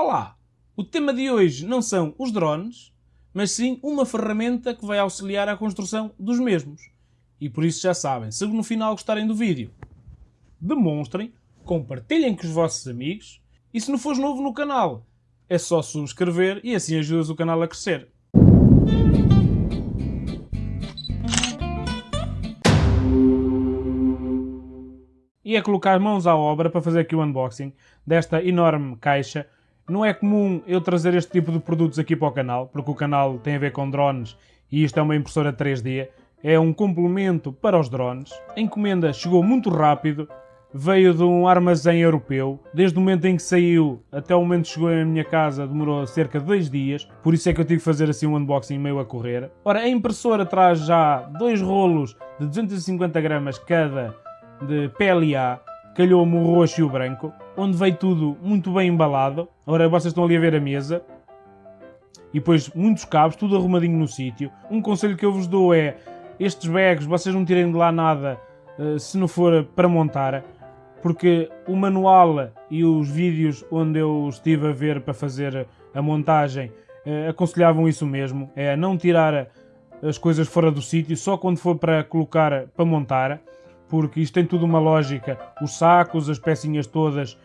Olá! O tema de hoje não são os drones, mas sim uma ferramenta que vai auxiliar a construção dos mesmos. E por isso já sabem, se no final gostarem do vídeo, demonstrem, compartilhem com os vossos amigos e se não fores novo no canal, é só subscrever e assim ajudas o canal a crescer. E é colocar mãos à obra para fazer aqui o unboxing desta enorme caixa não é comum eu trazer este tipo de produtos aqui para o canal, porque o canal tem a ver com drones e isto é uma impressora 3D. É um complemento para os drones. A encomenda chegou muito rápido, veio de um armazém europeu. Desde o momento em que saiu até o momento que chegou à minha casa demorou cerca de dois dias, por isso é que eu tive que fazer assim um unboxing meio a correr. Ora, a impressora traz já dois rolos de 250 gramas cada de PLA, calhou-me o roxo e o branco, onde veio tudo muito bem embalado. Agora vocês estão ali a ver a mesa. E depois muitos cabos, tudo arrumadinho no sítio. Um conselho que eu vos dou é, estes bags, vocês não tirem de lá nada uh, se não for para montar, porque o manual e os vídeos onde eu estive a ver para fazer a montagem uh, aconselhavam isso mesmo, é não tirar as coisas fora do sítio, só quando for para colocar, para montar porque isto tem tudo uma lógica. Os sacos, as pecinhas todas,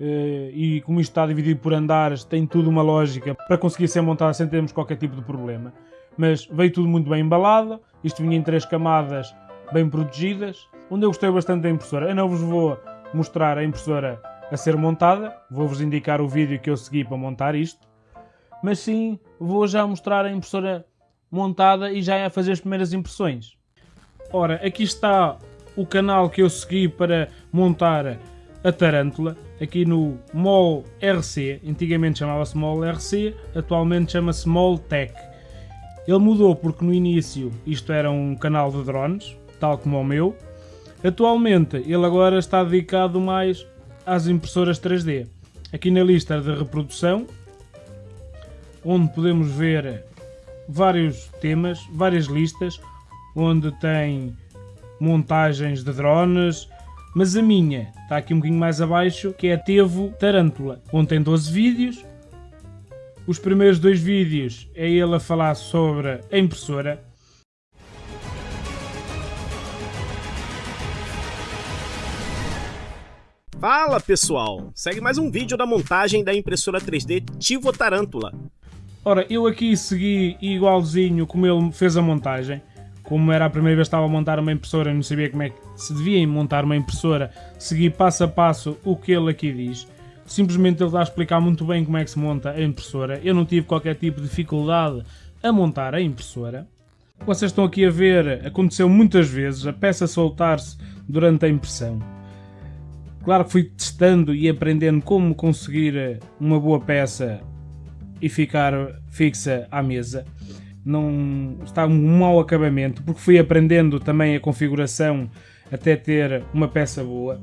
eh, e como isto está dividido por andares, tem tudo uma lógica para conseguir ser montado sem termos qualquer tipo de problema. Mas veio tudo muito bem embalado, isto vinha em três camadas bem protegidas, onde eu gostei bastante da impressora. Eu não vos vou mostrar a impressora a ser montada, vou-vos indicar o vídeo que eu segui para montar isto, mas sim vou já mostrar a impressora montada e já a fazer as primeiras impressões. Ora, aqui está o canal que eu segui para montar a Tarântula, aqui no MOL RC, antigamente chamava-se MOL RC, atualmente chama-se MOL Tech. Ele mudou porque no início isto era um canal de drones, tal como o meu. Atualmente ele agora está dedicado mais às impressoras 3D. Aqui na lista de reprodução, onde podemos ver vários temas, várias listas, onde tem montagens de drones, mas a minha está aqui um bocadinho mais abaixo, que é a Tevo Tarântula, onde tem 12 vídeos. Os primeiros dois vídeos é ele a falar sobre a impressora. Fala pessoal, segue mais um vídeo da montagem da impressora 3D Tivo Tarântula. Ora, eu aqui segui igualzinho como ele fez a montagem como era a primeira vez que estava a montar uma impressora e não sabia como é que se devia montar uma impressora, segui passo a passo o que ele aqui diz. Simplesmente ele está a explicar muito bem como é que se monta a impressora. Eu não tive qualquer tipo de dificuldade a montar a impressora. Vocês estão aqui a ver, aconteceu muitas vezes a peça soltar-se durante a impressão. Claro que fui testando e aprendendo como conseguir uma boa peça e ficar fixa à mesa não está um mau acabamento, porque fui aprendendo também a configuração até ter uma peça boa.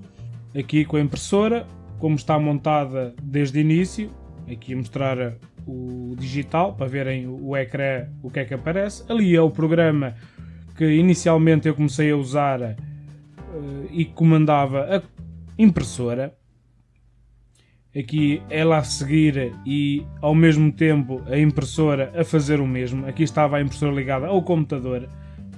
Aqui com a impressora, como está montada desde o início, aqui a mostrar o digital para verem o ecrã o que é que aparece. Ali é o programa que inicialmente eu comecei a usar uh, e comandava a impressora aqui ela a seguir e ao mesmo tempo a impressora a fazer o mesmo. Aqui estava a impressora ligada ao computador,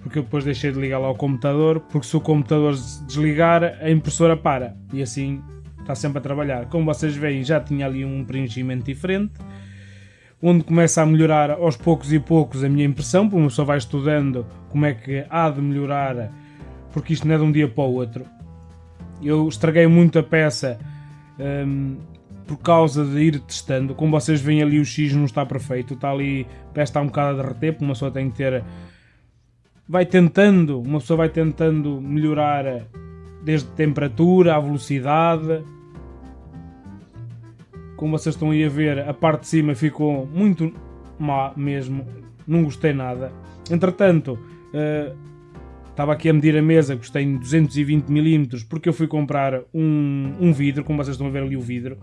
porque eu depois deixei de ligá-la ao computador, porque se o computador desligar, a impressora para e assim está sempre a trabalhar. Como vocês veem, já tinha ali um preenchimento diferente, onde começa a melhorar aos poucos e poucos a minha impressão, porque uma vai estudando como é que há de melhorar, porque isto não é de um dia para o outro. Eu estraguei muito a peça. Hum, por causa de ir testando. Como vocês veem ali o X não está perfeito, está ali, parece estar um bocado a derreter, uma pessoa tem que ter... Vai tentando, uma pessoa vai tentando melhorar desde a temperatura, a velocidade. Como vocês estão aí a ver, a parte de cima ficou muito má mesmo, não gostei nada. Entretanto, uh, estava aqui a medir a mesa, gostei em 220mm, porque eu fui comprar um, um vidro, como vocês estão a ver ali o vidro,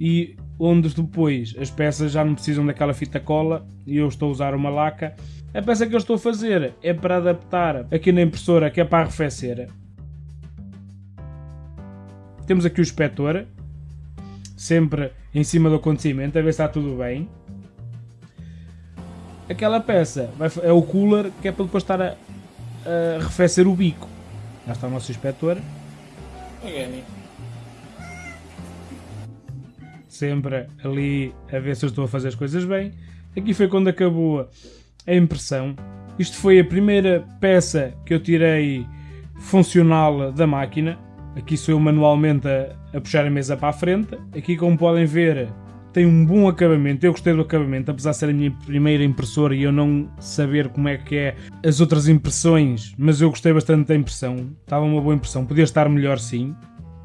e onde depois as peças já não precisam daquela fita cola e eu estou a usar uma laca. A peça que eu estou a fazer é para adaptar aqui na impressora que é para arrefecer. Temos aqui o inspetor, sempre em cima do acontecimento, a ver se está tudo bem. Aquela peça é o cooler que é para depois estar a, a arrefecer o bico. Já está o nosso inspetor. Sempre ali a ver se eu estou a fazer as coisas bem. Aqui foi quando acabou a impressão. Isto foi a primeira peça que eu tirei funcional da máquina. Aqui sou eu manualmente a, a puxar a mesa para a frente. Aqui, como podem ver, tem um bom acabamento. Eu gostei do acabamento, apesar de ser a minha primeira impressora e eu não saber como é que é as outras impressões, mas eu gostei bastante da impressão. Estava uma boa impressão. Podia estar melhor, sim.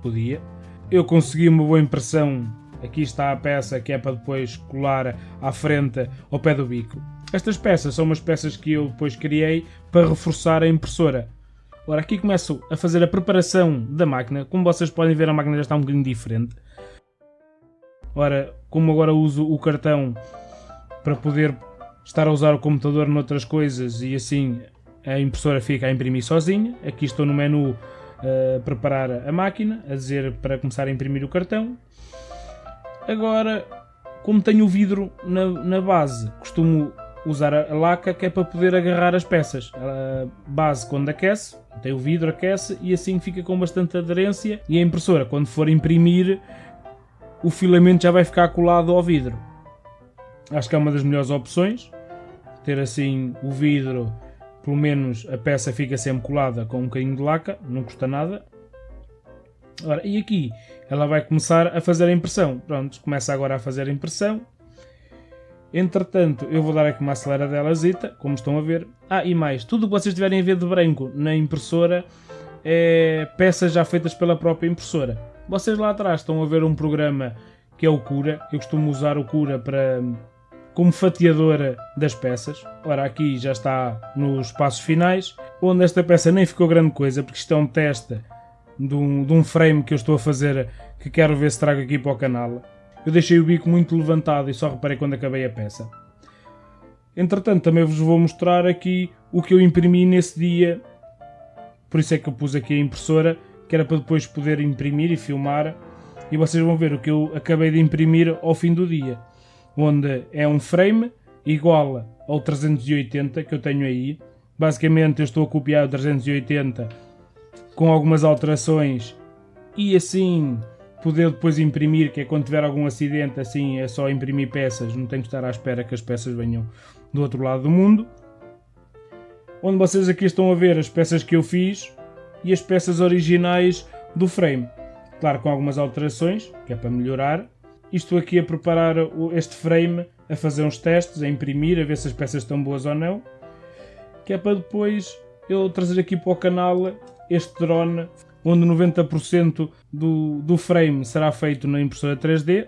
Podia. Eu consegui uma boa impressão. Aqui está a peça que é para depois colar à frente ao pé do bico. Estas peças são umas peças que eu depois criei para reforçar a impressora. Ora, aqui começo a fazer a preparação da máquina. Como vocês podem ver, a máquina já está um bocadinho diferente. Ora, como agora uso o cartão para poder estar a usar o computador noutras coisas e assim a impressora fica a imprimir sozinha. Aqui estou no menu a preparar a máquina, a dizer para começar a imprimir o cartão. Agora, como tenho o vidro na, na base, costumo usar a laca que é para poder agarrar as peças. A base quando aquece, tem o vidro, aquece e assim fica com bastante aderência e a impressora quando for imprimir o filamento já vai ficar colado ao vidro. Acho que é uma das melhores opções. Ter assim o vidro, pelo menos a peça fica sempre colada com um bocadinho de laca, não custa nada. Ora, e aqui ela vai começar a fazer a impressão. Pronto, começa agora a fazer a impressão. Entretanto, eu vou dar aqui uma aceleradela, como estão a ver. Ah, e mais, tudo o que vocês tiverem a ver de branco na impressora é peças já feitas pela própria impressora. Vocês lá atrás estão a ver um programa que é o Cura. Eu costumo usar o Cura para como fatiadora das peças. Ora, aqui já está nos passos finais, onde esta peça nem ficou grande coisa, porque isto é um teste de um, de um frame que eu estou a fazer, que quero ver se trago aqui para o canal. Eu deixei o bico muito levantado e só reparei quando acabei a peça. Entretanto, também vos vou mostrar aqui o que eu imprimi nesse dia. Por isso é que eu pus aqui a impressora, que era para depois poder imprimir e filmar. E vocês vão ver o que eu acabei de imprimir ao fim do dia. Onde é um frame igual ao 380 que eu tenho aí. Basicamente eu estou a copiar o 380 com algumas alterações e assim poder depois imprimir, que é quando tiver algum acidente, assim é só imprimir peças, não tenho que estar à espera que as peças venham do outro lado do mundo. Onde vocês aqui estão a ver as peças que eu fiz e as peças originais do frame. Claro, com algumas alterações, que é para melhorar. Estou aqui a preparar este frame, a fazer uns testes, a imprimir, a ver se as peças estão boas ou não. Que é para depois eu trazer aqui para o canal este drone onde 90% do, do frame será feito na impressora 3D